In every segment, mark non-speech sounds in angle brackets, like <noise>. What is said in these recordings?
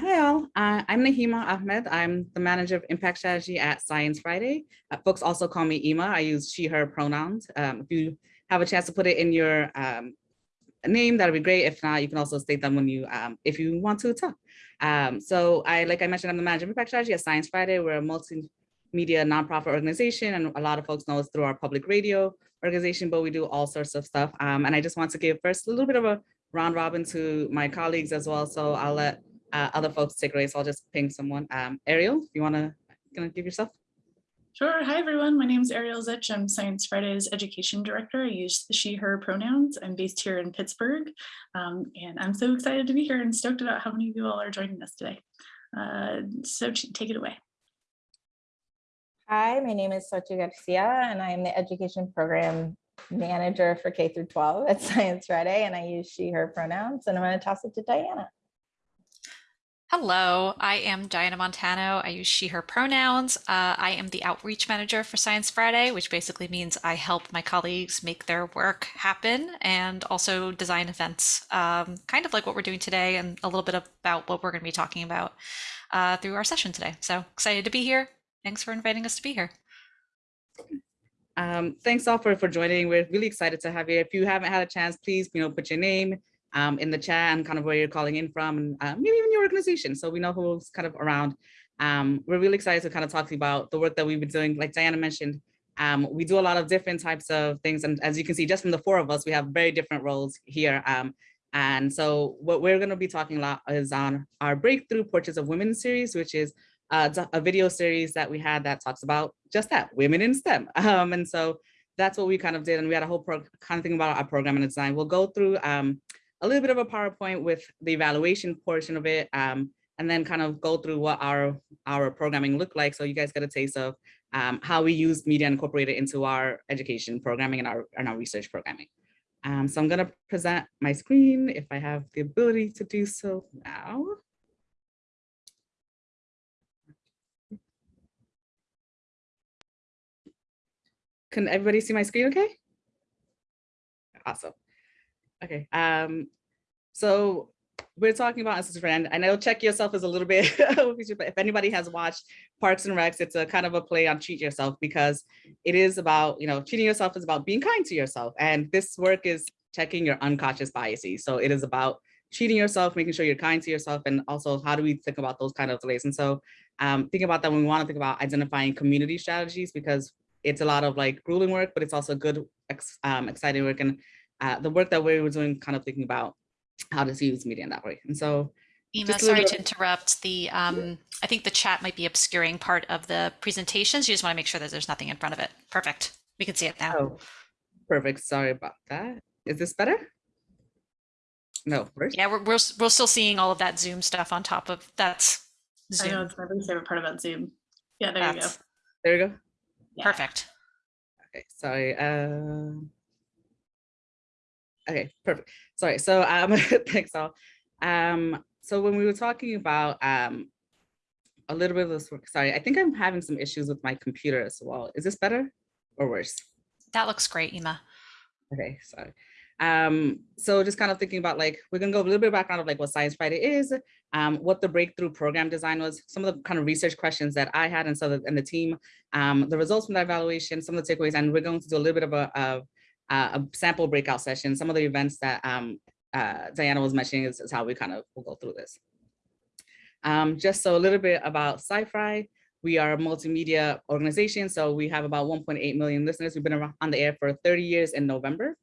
Hi all, uh, I'm Nahima Ahmed. I'm the manager of impact strategy at Science Friday. Uh, folks also call me Ima. I use she, her pronouns. Um, if you have a chance to put it in your um, name, that'd be great. If not, you can also state them when you, um, if you want to talk. Um, so I, like I mentioned, I'm the manager of impact strategy at Science Friday. We're a multimedia nonprofit organization, and a lot of folks know us through our public radio organization, but we do all sorts of stuff. Um, and I just want to give first a little bit of a round robin to my colleagues as well. So I'll let uh, other folks take away. So I'll just ping someone. Um, Ariel, you want to gonna give yourself? Sure. Hi, everyone. My name is Ariel Zych. I'm Science Friday's education director. I use she, her pronouns. I'm based here in Pittsburgh. Um, and I'm so excited to be here and stoked about how many of you all are joining us today. Uh, so take it away. Hi, my name is Sochi Garcia, and I am the education program manager for K through 12 at <laughs> Science Friday, and I use she, her pronouns, and I'm going to toss it to Diana. Hello, I am Diana Montano. I use she, her pronouns. Uh, I am the outreach manager for Science Friday, which basically means I help my colleagues make their work happen and also design events, um, kind of like what we're doing today and a little bit about what we're going to be talking about uh, through our session today. So excited to be here. Thanks for inviting us to be here. Um, thanks all for, for joining. We're really excited to have you. If you haven't had a chance, please, you know, put your name, um, in the chat and kind of where you're calling in from and uh, maybe even your organization. So we know who's kind of around. Um, we're really excited to kind of talk to you about the work that we've been doing. Like Diana mentioned, um, we do a lot of different types of things. And as you can see, just from the four of us, we have very different roles here. Um, and so what we're going to be talking a lot is on our Breakthrough Portraits of Women series, which is a, video series that we had that talks about just that, women in STEM. <laughs> Um, and so that's what we kind of did. And we had a whole kind of thing about our program and design. We'll go through um, a little bit of a PowerPoint with the evaluation portion of it, um, and then kind of go through what our, our programming looked like. So you guys get a taste of um, how we use media Incorporated into our education programming and our, and our research programming. Um, so I'm gonna present my screen if I have the ability to do so now. Can everybody see my screen okay? Awesome. Okay. Um, so we're talking about as a friend. I know check yourself is a little bit, <laughs> if anybody has watched Parks and Recs, it's a kind of a play on treat yourself because it is about, you know, treating yourself is about being kind to yourself. And this work is checking your unconscious biases. So it is about treating yourself, making sure you're kind to yourself, and also how do we think about those kind of delays? And so um, think about that when we want to think about identifying community strategies because it's a lot of like grueling work, but it's also good, um, exciting work. And uh, the work that we were doing, kind of thinking about how to use media in that way. And so Ima, sorry to interrupt. The um, I think the chat might be obscuring part of the presentations. You just want to make sure that there's nothing in front of it. Perfect. We can see it now. Oh, perfect. Sorry about that. Is this better? No, first? Yeah, we're, we're, we're still seeing all of that Zoom stuff on top of that's Zoom. I know it's my favorite part about Zoom. Yeah, there that's, you go. There you go. Yeah. Perfect. Okay, sorry. Uh, Okay, perfect. Sorry. So um, <laughs> thanks all. Um, so when we were talking about um, a little bit of this work, sorry, I think I'm having some issues with my computer as well. Is this better or worse? That looks great, Ima. Okay, sorry. Um, so just kind of thinking about like, we're gonna go a little bit of background of like what Science Friday is, um, what the breakthrough program design was, some of the kind of research questions that I had and so the, and the team, um, the results from that evaluation, some of the takeaways, and we're going to do a little bit of a, of uh, a sample breakout session. Some of the events that um, uh, Diana was mentioning is, is, how we kind of will go through this. Um, just so a little bit about SciFri. We are a multimedia organization, so we have about 1.8 million listeners. We've been on the air for 30 years in November.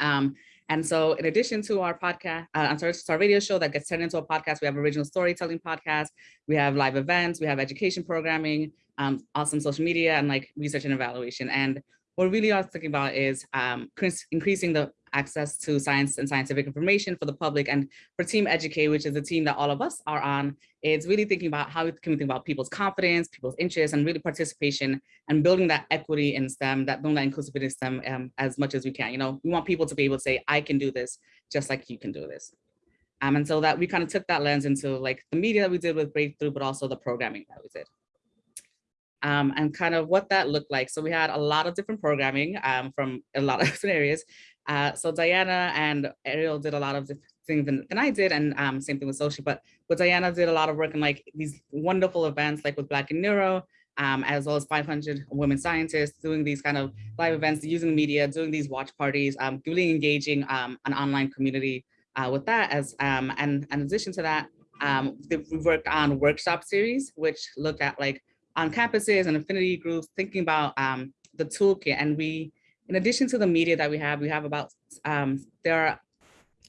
Um, and so in addition to our podcast, uh, I'm sorry, our radio show that gets turned into a podcast, we have original storytelling podcast, we have live events, we have education programming, um, awesome social media and like research and evaluation. And what we really are thinking about is um, increasing the access to science and scientific information for the public and for Team Educate, which is a team that all of us are on, is really thinking about how we can we think about people's confidence, people's interests, and really participation and building that equity in STEM, that building that inclusivity in STEM um, as much as we can. You know, we want people to be able to say, I can do this, just like you can do this. Um, and so that we kind of took that lens into like the media that we did with Breakthrough, but also the programming that we did um, and kind of what that looked like. So we had a lot of different programming um, from a lot of <laughs> different areas. Uh, so Diana and Ariel did a lot of things than, than I did, and um, same thing with social. But with Diana did a lot of work in like these wonderful events, like with Black in Neuro, um, as well as 500 women scientists doing these kind of live events, using media, doing these watch parties, um, really engaging um, an online community uh, with that. As um, and, and in addition to that, um, we worked on workshop series, which looked at like on campuses and affinity groups, thinking about um, the toolkit. And we, in addition to the media that we have, we have about, um, there are,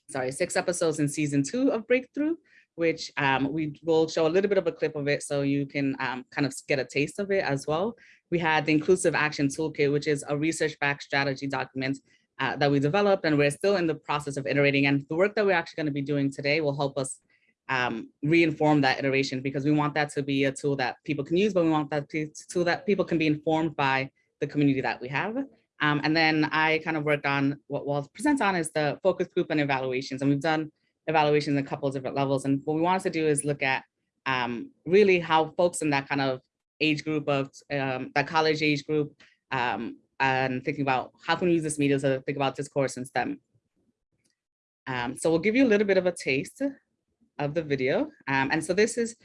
sorry, six episodes in season two of Breakthrough, which um, we will show a little bit of a clip of it so you can um, kind of get a taste of it as well. We had the Inclusive Action Toolkit, which is a research-backed strategy document uh, that we developed, and we're still in the process of iterating. And the work that we're actually gonna be doing today will help us um, reinform that iteration because we want that to be a tool that people can use, but we want that to, tool that people can be informed by the community that we have. Um, and then I kind of worked on what we'll present on is the focus group and evaluations. And we've done evaluations a couple of different levels. And what we wanted to do is look at um, really how folks in that kind of age group of um, that college age group um, and thinking about how can we use this media to think about discourse in STEM. Um, so we'll give you a little bit of a taste of the video. Um, and so this is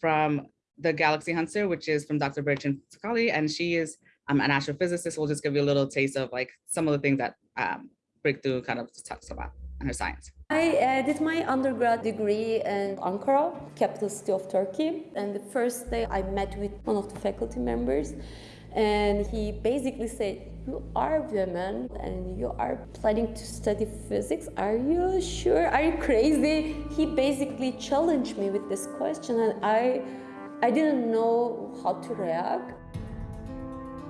from the Galaxy Hunter, which is from Dr. Bertrand Sakali, and she is um, an astrophysicist. We'll just give you a little taste of like some of the things that um, Breakthrough kind of talks about in her science. I uh, did my undergrad degree in Ankara, capital city of Turkey. And the first day I met with one of the faculty members and he basically said, you are women and you are planning to study physics. Are you sure? Are you crazy? He basically challenged me with this question and I, I didn't know how to react.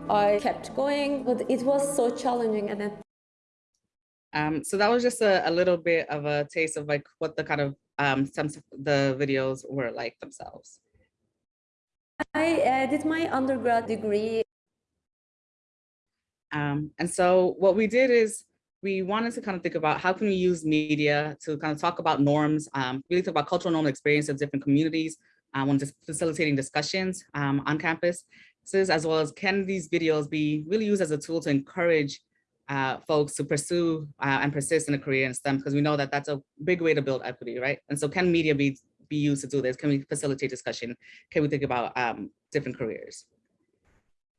I kept going, but it was so challenging and then Um, so that was just a, a little bit of a taste of like what the kind of um, some of the videos were like themselves. I uh, did my undergrad degree Um, and so what we did is we wanted to kind of think about how can we use media to kind of talk about norms, um, really talk about cultural norm experience of different communities um, when just facilitating discussions um, on campus, as well as can these videos be really used as a tool to encourage uh, folks to pursue uh, and persist in a career in STEM, because we know that that's a big way to build equity, right? And so can media be, be used to do this? Can we facilitate discussion? Can we think about um, different careers?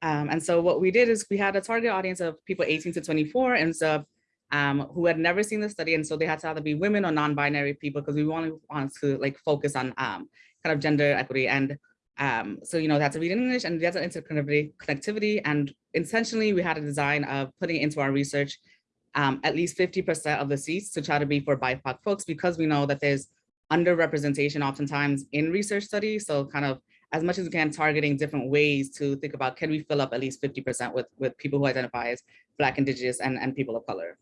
Um, and so what we did is we had a target audience of people 18 to 24 and so um, who had never seen the study. And so they had to either be women or non-binary people because we wanted, wanted to like focus on um, kind of gender equity. And um, so, you know, that's a read in English and that's an interconnectivity connectivity. And intentionally, we had a design of putting into our research um, at least 50% of the seats to try to be for BIPOC folks because we know that there's underrepresentation oftentimes in research studies. So kind of as much as we can targeting different ways to think about can we fill up at least 50% with, with people who identify as Black, Indigenous, and, and people of color.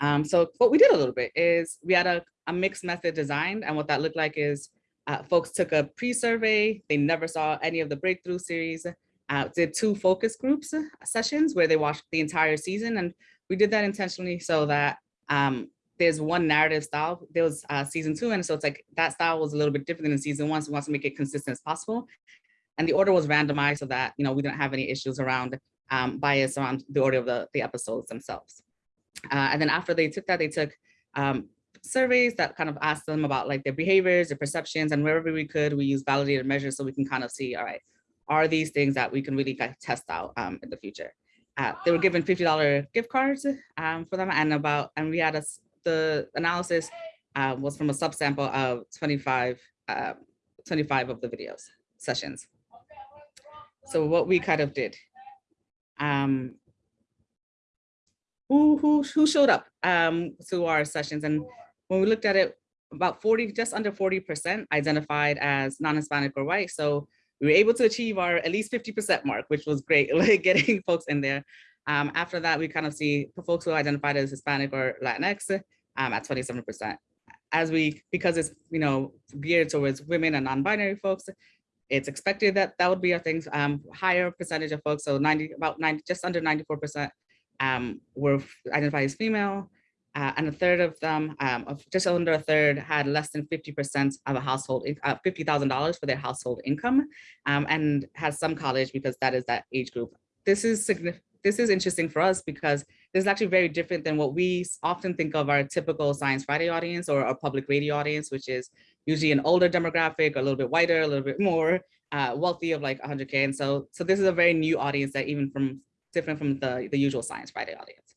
Um, so what we did a little bit is we had a, a mixed method designed and what that looked like is uh, folks took a pre-survey, they never saw any of the breakthrough series, uh, did two focus groups uh, sessions where they watched the entire season and we did that intentionally so that um, there's one narrative style. There was uh, season two, and so it's like that style was a little bit different than season one. So we want to make it consistent as possible. And the order was randomized so that you know we didn't have any issues around um, bias around the order of the, the episodes themselves. Uh, and then after they took that, they took um, surveys that kind of asked them about like their behaviors, their perceptions, and wherever we could, we use validated measures so we can kind of see, all right, are these things that we can really kind of test out um, in the future? Uh, they were given $50 gift cards um, for them and about, and we had a, the analysis uh, was from a subsample of 25, uh, 25 of the videos sessions. So what we kind of did, um, who, who, who showed up um, to our sessions? And when we looked at it, about 40, just under 40% identified as non-Hispanic or white. So we were able to achieve our at least 50% mark, which was great, <laughs> like getting folks in there. Um, after that, we kind of see folks who identified as Hispanic or Latinx um, at 27%. As we, because it's, you know, geared towards women and non-binary folks, it's expected that that would be a things, um, higher percentage of folks, so 90, about 90, just under 94% um, were identified as female, uh, and a third of them, um, of just under a third, had less than 50% of a household, uh, $50,000 for their household income, um, and has some college because that is that age group. This is. This is interesting for us because this is actually very different than what we often think of our typical Science Friday audience or our public radio audience, which is usually an older demographic, a little bit wider, a little bit more uh, wealthy of like 100K. And so, so this is a very new audience that even from different from the, the usual Science Friday audience.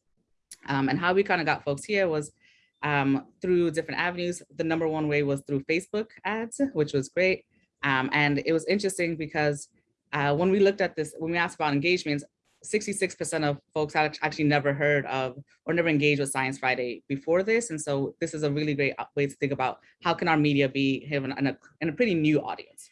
Um, and how we kind of got folks here was um, through different avenues. The number one way was through Facebook ads, which was great. Um, and it was interesting because uh, when we looked at this, when we asked about engagements, 66% of folks actually never heard of or never engaged with Science Friday before this. And so this is a really great uh, way to think about how can our media be in a, in a pretty new audience.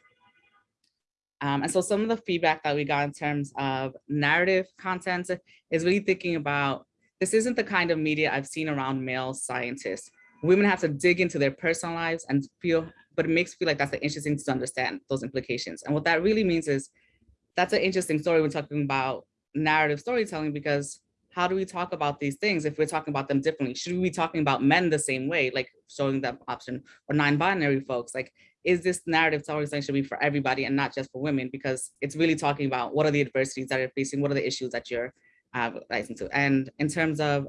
Um, and so some of the feedback that we got in terms of narrative content is really thinking about, this isn't the kind of media I've seen around male scientists. Women have to dig into their personal lives and feel, but it makes me feel like that's an interesting to understand those implications. And what that really means is that's an interesting story when talking about narrative storytelling because how do we talk about these things if we're talking about them differently? Should we be talking about men the same way, like showing them option or non-binary folks? Like, is this narrative storytelling should be for everybody and not just for women? Because it's really talking about what are the adversities that you're facing, what are the issues that you're uh, rising to. And in terms of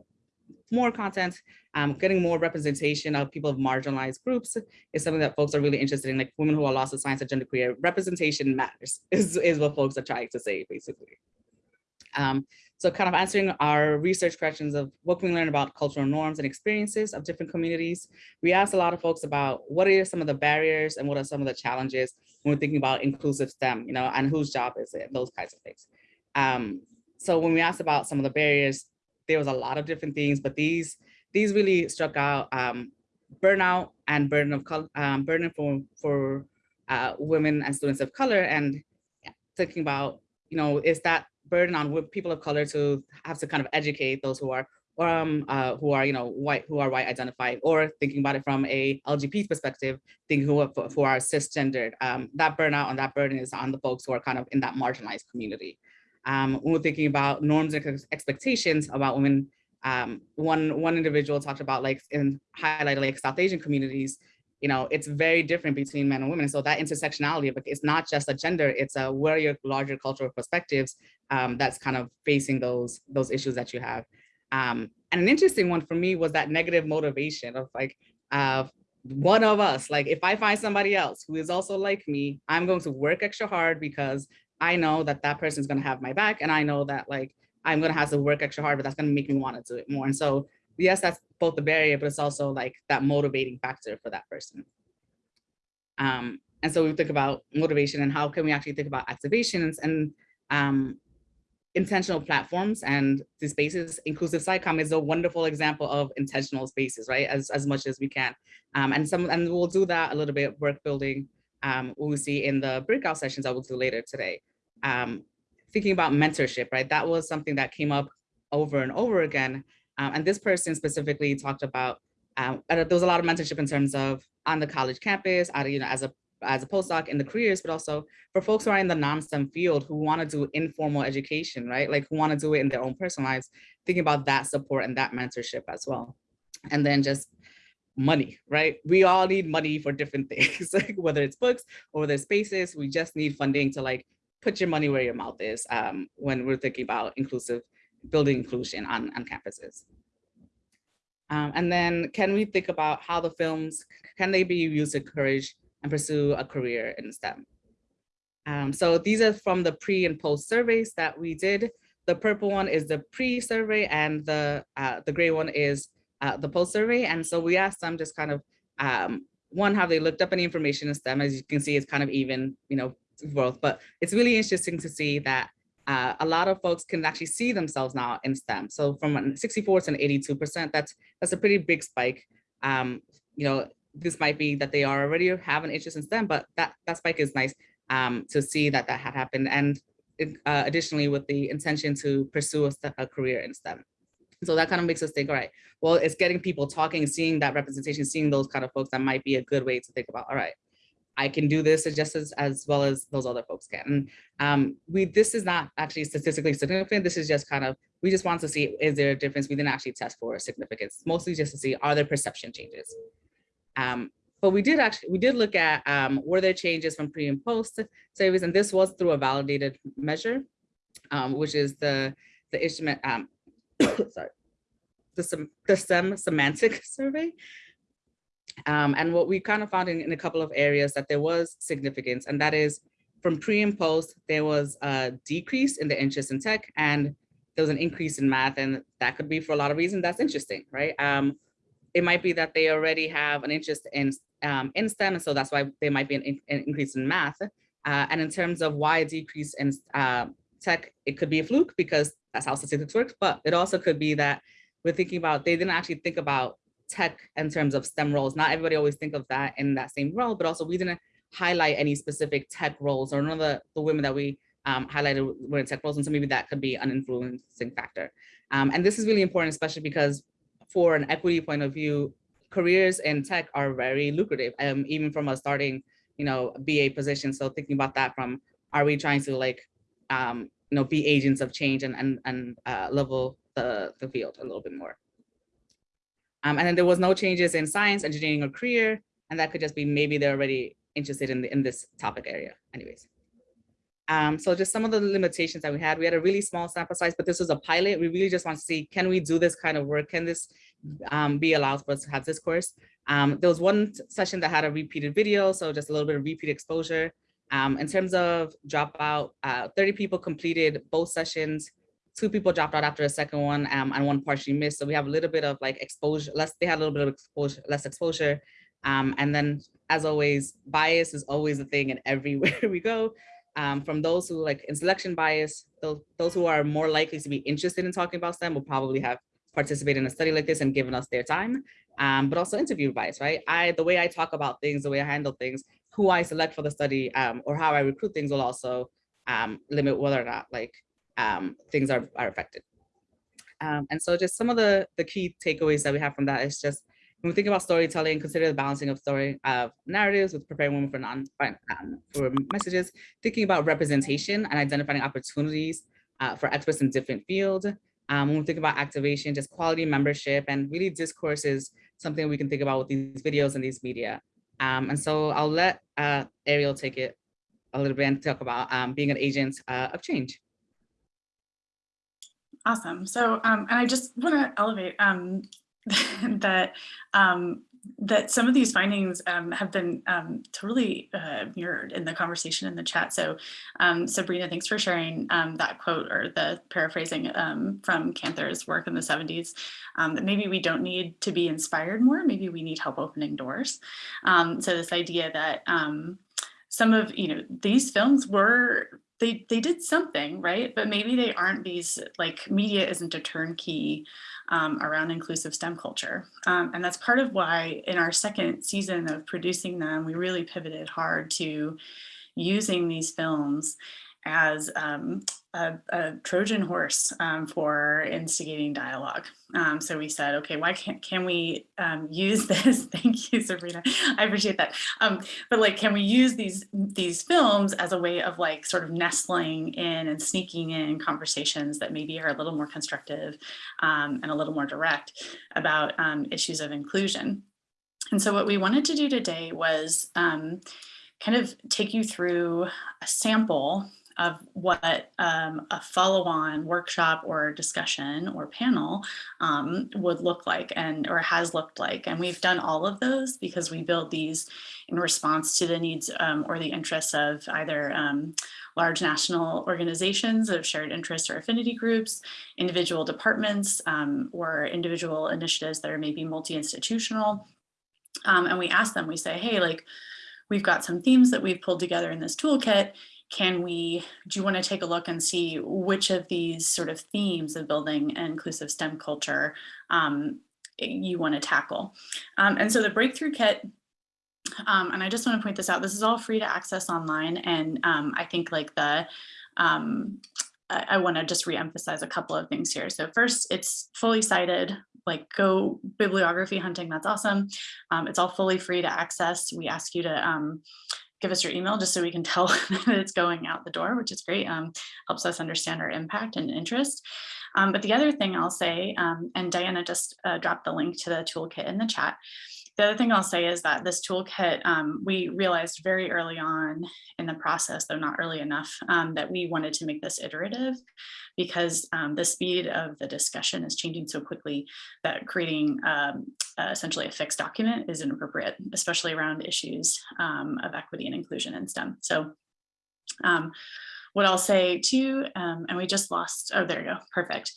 more content, um, getting more representation of people of marginalized groups is something that folks are really interested in, like women who are lost to science and gender queer. Representation matters <laughs> is, is what folks are trying to say, basically. Um, so kind of answering our research questions of what can we learn about cultural norms and experiences of different communities. We asked a lot of folks about what are some of the barriers and what are some of the challenges when we're thinking about inclusive STEM, you know, and whose job is it, those kinds of things. Um, so when we asked about some of the barriers, there was a lot of different things, but these these really struck out um, burnout and burden of color, um, burden for for uh, women and students of color, and thinking about you know is that burden on people of color to have to kind of educate those who are um, uh, who are you know white who are white identified or thinking about it from a LGBT perspective, thinking who, who are cisgendered. Um, that burnout and that burden is on the folks who are kind of in that marginalized community. Um, when we're thinking about norms and expectations about women, um, one one individual talked about like in highlighted like South Asian communities, you know, it's very different between men and women. And So that intersectionality, it's not just a gender, it's a where your larger cultural perspectives um, that's kind of facing those those issues that you have. Um, and an interesting one for me was that negative motivation of like, uh, one of us, like if I find somebody else who is also like me, I'm going to work extra hard because I know that that person's going to have my back and I know that like I'm going to have to work extra hard, but that's going to make me want to do it more. And so, yes, that's both the barrier, but it's also like that motivating factor for that person. Um, and so we think about motivation and how can we actually think about activations and um, intentional platforms and the spaces. Inclusive SciComm is a wonderful example of intentional spaces, right? As, as much as we can. Um, and some and we'll do that a little bit work building um, we'll see in the breakout sessions I will do later today. Um, thinking about mentorship, right? That was something that came up over and over again. Um, and this person specifically talked about, um, there was a lot of mentorship in terms of on the college campus, you know, as a as a postdoc in the careers, but also for folks who are in the non-STEM field who want to do informal education, right? Like who want to do it in their own personal lives, thinking about that support and that mentorship as well. And then just money, right? We all need money for different <laughs> things, like whether it's books or whether it's spaces, we just need funding to like put your money where your mouth is um, when we're thinking about inclusive, building inclusion on, on campuses. Um, and then can we think about how the films, can they be used to encourage and pursue a career in STEM? Um, so these are from the pre and post surveys that we did. The purple one is the pre-survey and the, uh, the gray one is uh, the post survey. And so we asked them just kind of, um, one, have they looked up any information in STEM? As you can see, it's kind of even, you know, both, but it's really interesting to see that uh, a lot of folks can actually see themselves now in STEM. So from 64 to 82%, that's that's a pretty big spike. Um, you know, this might be that they are already have an interest in STEM, but that, that spike is nice um, to see that that had happened. And uh, additionally, with the intention to pursue a, a career in STEM. So that kind of makes us think, all right, well, it's getting people talking, seeing that representation, seeing those kind of folks, that might be a good way to think about, all right, I can do this just as, as well as those other folks can. Um, we, this is not actually statistically significant. This is just kind of, we just want to see, is there a difference? We didn't actually test for significance, mostly just to see, are there perception changes? Um, but we did actually, we did look at, um, were there changes from pre and post surveys? And this was through a validated measure, um, which is the, the instrument, um, <coughs> sorry, the, sem- the STEM semantic <laughs> survey. Um, and what we kind of found in, in a couple of areas that there was significance, and that is from pre and post, there was a decrease in the interest in tech and there was an increase in math. And that could be for a lot of reasons. That's interesting, right? Um, it might be that they already have an interest in, um, in STEM, and so that's why there might be an, in- an increase in math. Uh, and in terms of why a decrease in uh, tech, it could be a fluke because that's how statistics works, but it also could be that we're thinking about, they didn't actually think about tech in terms of STEM roles. Not everybody always think of that in that same role, but also we didn't highlight any specific tech roles or none of the, the women that we um, highlighted were in tech roles. And so maybe that could be an influencing factor. Um, and this is really important, especially because for an equity point of view, careers in tech are very lucrative, um, even from a starting, you know, BA position. So thinking about that from, are we trying to like, um, you know, be agents of change and, and, and uh, level the, the field a little bit more. Um, and then there was no changes in science, engineering, or career, and that could just be maybe they're already interested in, the, in this topic area anyways. Um, so just some of the limitations that we had, we had a really small sample size, but this was a pilot. We really just want to see, can we do this kind of work? Can this um, be allowed for us to have this course? Um, there was one session that had a repeated video, so just a little bit of repeat exposure. Um, in terms of dropout, uh, 30 people completed both sessions. Two people dropped out after the second one um, and one partially missed. So we have a little bit of like exposure, less, they had a little bit of exposure, less exposure. Um, and then as always, bias is always a thing in <laughs> everywhere we go. Um, from those who like in selection bias, those, those who are more likely to be interested in talking about STEM will probably have participated in a study like this and given us their time, um, but also interview bias, right? I, the way I talk about things, the way I handle things, who I select for the study um, or how I recruit things will also um, limit whether or not like um, things are, are affected. Um, and so just some of the, the key takeaways that we have from that is just when we think about storytelling, consider the balancing of story of narratives with preparing women for non um, for messages, thinking about representation and identifying opportunities uh, for experts in different fields. Um, when we think about activation, just quality membership and really discourse is something we can think about with these videos and these media. Um, and so I'll let uh, Ariel take it a little bit and talk about um, being an agent uh, of change. Awesome. So, um, and I just want to elevate um, <laughs> that um, that some of these findings um, have been um, totally uh, mirrored in the conversation in the chat. So um, Sabrina, thanks for sharing that quote or the paraphrasing from Kanter's work in the 70s, um, that maybe we don't need to be inspired more, maybe we need help opening doors. so this idea that some of, you know, these films were they they did something right but maybe they aren't these like media isn't a turnkey um, around inclusive STEM culture. Um, and that's part of why in our second season of producing them, we really pivoted hard to using these films as um, a, a, Trojan horse um, for instigating dialogue. Um, so we said, okay, why can't can we um, use <laughs> this? Thank you, Sabrina. I appreciate that. Um, but like, can we use these these films as a way of like sort of nestling in and sneaking in conversations that maybe are a little more constructive um, and a little more direct about issues of inclusion. And so what we wanted to do today was kind of take you through a sample of what um, a follow-on workshop or discussion or panel um, would look like and or has looked like. And we've done all of those because we build these in response to the needs um, or the interests of either um, large national organizations of shared interests or affinity groups, individual departments, um, or individual initiatives that are maybe multi-institutional. Um, and we ask them, we say, hey, like, we've got some themes that we've pulled together in this toolkit can we, do you want to take a look and see which of these sort of themes of building an inclusive STEM culture um, you want to tackle? Um, and so the Breakthrough Kit, um, and I just want to point this out, this is all free to access online. And um, I think like the, um, I, I want to just reemphasize a couple of things here. So first, it's fully cited like go bibliography hunting that's awesome um, it's all fully free to access we ask you to um, give us your email just so we can tell <laughs> that it's going out the door, which is great. Um, helps us understand our impact and interest. Um, but the other thing I'll say, um, and Diana just uh, dropped the link to the toolkit in the chat, the other thing I'll say is that this toolkit, um, we realized very early on in the process, though not early enough, um, that we wanted to make this iterative because um, the speed of the discussion is changing so quickly that creating um, uh, essentially a fixed document is inappropriate, especially around issues um, of equity and inclusion in STEM. So um, what I'll say too, um, and we just lost, oh, there you go, perfect.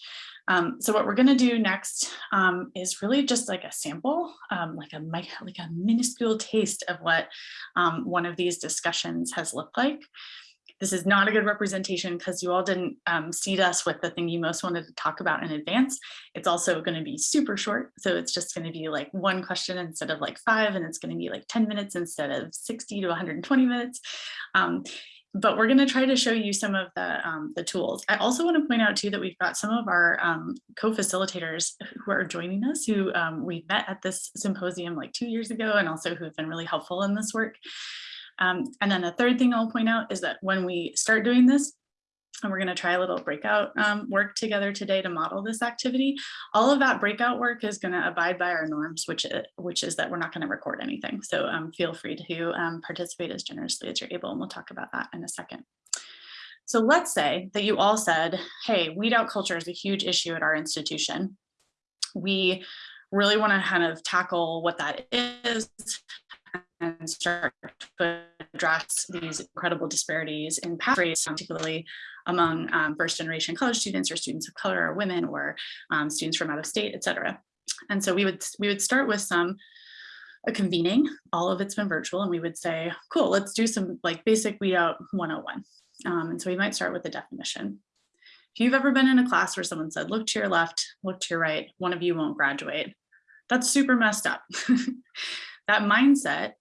Um, so what we're going to do next um, is really just like a sample, um, like a like a minuscule taste of what um, one of these discussions has looked like. This is not a good representation because you all didn't um, seed us with the thing you most wanted to talk about in advance. It's also going to be super short. So it's just going to be like one question instead of like five, and it's going to be like 10 minutes instead of 60 to 120 minutes. But we're going to try to show you some of the, um, the tools. I also want to point out too that we've got some of our um, co-facilitators who are joining us who um, we met at this symposium like two years ago and also who have been really helpful in this work. Um, and then the third thing I'll point out is that when we start doing this, and we're going to try a little breakout um, work together today to model this activity. All of that breakout work is going to abide by our norms, which, is, which is that we're not going to record anything. So um, feel free to um, participate as generously as you're able, and we'll talk about that in a second. So let's say that you all said, hey, weed out culture is a huge issue at our institution. We really want to kind of tackle what that is and start to address these incredible disparities in rates, particularly among um, first generation college students or students of color or women or um, students from out of state, et cetera. And so we would, we would start with some a convening, all of it's been virtual, and we would say, cool, let's do some like basic weed out 101. Um, and so we might start with the definition. If you've ever been in a class where someone said, look to your left, look to your right, one of you won't graduate, that's super messed up. <laughs> that mindset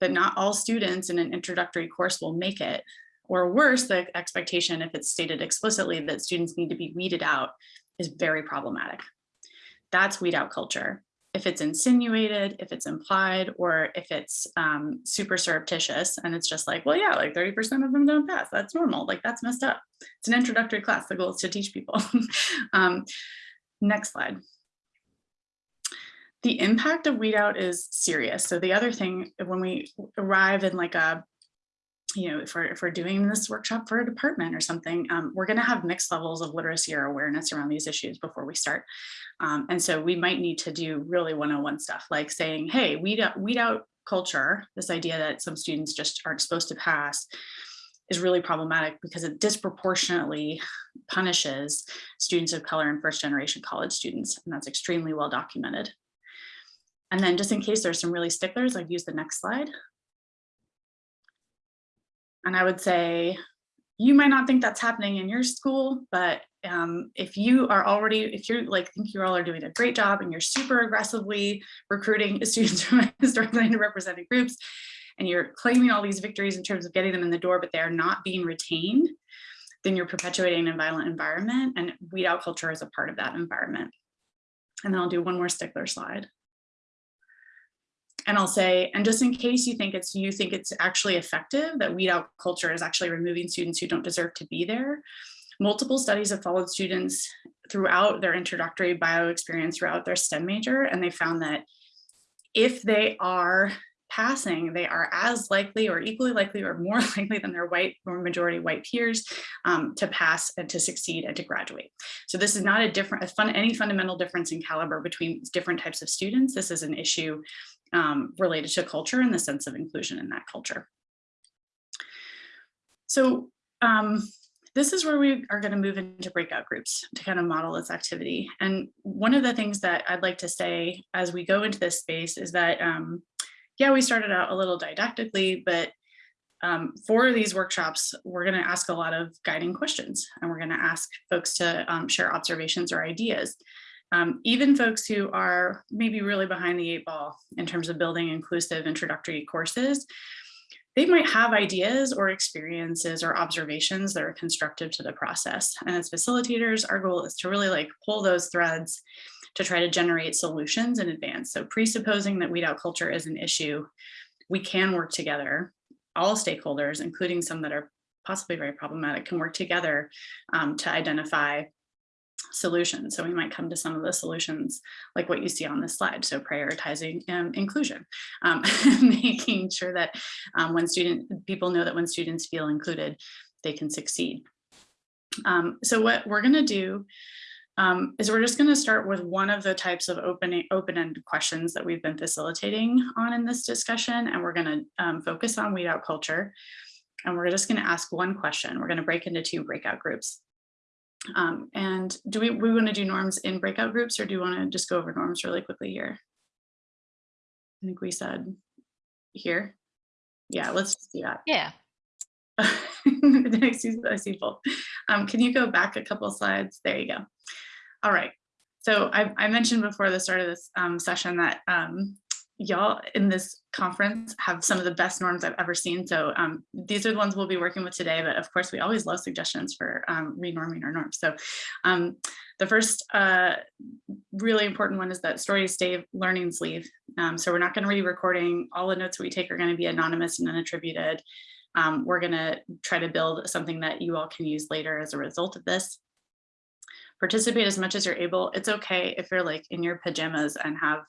that not all students in an introductory course will make it, or worse, the expectation, if it's stated explicitly that students need to be weeded out, is very problematic. That's weed out culture. If it's insinuated, if it's implied, or if it's um, super surreptitious and it's just like, well, yeah, like 30% of them don't pass. That's normal. Like that's messed up. It's an introductory class. The goal is to teach people. <laughs> um, next slide the impact of weed out is serious. So the other thing, when we arrive in like a, you know, if we're, if we're doing this workshop for a department or something, um, we're going to have mixed levels of literacy or awareness around these issues before we start. Um, and so we might need to do really one-on-one stuff like saying, hey, weed out, weed out culture, this idea that some students just aren't supposed to pass is really problematic because it disproportionately punishes students of color and first generation college students. And that's extremely well documented. And then just in case there's some really sticklers, I'd use the next slide. And I would say, you might not think that's happening in your school, but um, if you are already, if you're like, think you all are doing a great job and you're super aggressively recruiting <laughs> students from historically underrepresented groups, and you're claiming all these victories in terms of getting them in the door, but they're not being retained, then you're perpetuating a violent environment and weed out culture is a part of that environment. And then I'll do one more stickler slide and I'll say, and just in case you think it's you think it's actually effective, that weed out culture is actually removing students who don't deserve to be there. Multiple studies have followed students throughout their introductory bio experience throughout their STEM major, and they found that if they are passing, they are as likely or equally likely or more <laughs> likely than their white or majority white peers um, to pass and to succeed and to graduate. So this is not a different, a fun, any fundamental difference in caliber between different types of students. This is an issue um, related to culture and the sense of inclusion in that culture. So um, this is where we are going to move into breakout groups to kind of model this activity. And one of the things that I'd like to say as we go into this space is that, um, yeah, we started out a little didactically, but um, for these workshops, we're going to ask a lot of guiding questions and we're going to ask folks to um, share observations or ideas. Um, even folks who are maybe really behind the eight ball in terms of building inclusive introductory courses, they might have ideas or experiences or observations that are constructive to the process. And as facilitators, our goal is to really like pull those threads to try to generate solutions in advance. So presupposing that weed out culture is an issue, we can work together. All stakeholders, including some that are possibly very problematic, can work together um, to identify solutions. So we might come to some of the solutions like what you see on this slide. So prioritizing um, inclusion, um, <laughs> making sure that um, when student people know that when students feel included, they can succeed. Um, so what we're going to do um, is we're just going to start with one of the types of open open-ended questions that we've been facilitating on in this discussion, and we're going to um, focus on weed out culture. And we're just going to ask one question. We're going to break into two breakout groups. Um, and do we, we want to do norms in breakout groups or do you want to just go over norms really quickly here? I think we said here. Yeah, let's just do that. Yeah. <laughs> I see, I see both. Um, can you go back a couple slides? There you go. All right. So I, I mentioned before the start of this um, session that um, y'all in this conference have some of the best norms I've ever seen. So um, these are the ones we'll be working with today, but of course we always love suggestions for um, renorming our norms. So um, the first uh, really important one is that stories stay, learnings leave. Um, so we're not gonna be recording, all the notes we take are gonna be anonymous and unattributed. Um, we're gonna try to build something that you all can use later as a result of this participate as much as you're able. It's okay if you're like in your pajamas and have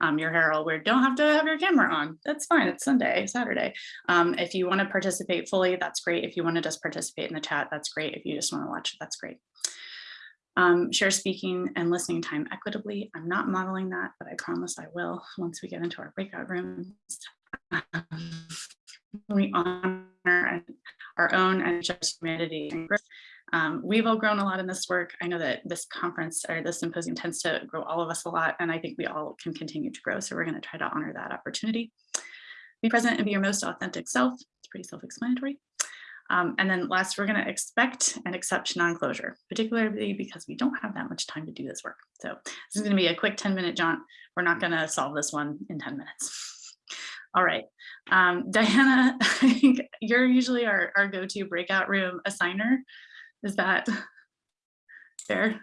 um, your hair all weird. Don't have to have your camera on. That's fine. It's Sunday, Saturday. Um, if you want to participate fully, that's great. If you want to just participate in the chat, that's great. If you just want to watch, that's great. Um, share speaking and listening time equitably. I'm not modeling that, but I promise I will once we get into our breakout rooms. <laughs> we honor our own and just humanity and um, we've all grown a lot in this work. I know that this conference or this symposium tends to grow all of us a lot, and I think we all can continue to grow. So we're going to try to honor that opportunity. Be present and be your most authentic self. It's pretty self-explanatory. Um, and then last, we're going to expect and accept non-closure, particularly because we don't have that much time to do this work. So this is going to be a quick 10 minute jaunt. We're not going to solve this one in 10 minutes. <laughs> All right, um, Diana, <laughs> I think you're usually our, our go-to breakout room assigner. Is that <laughs> fair?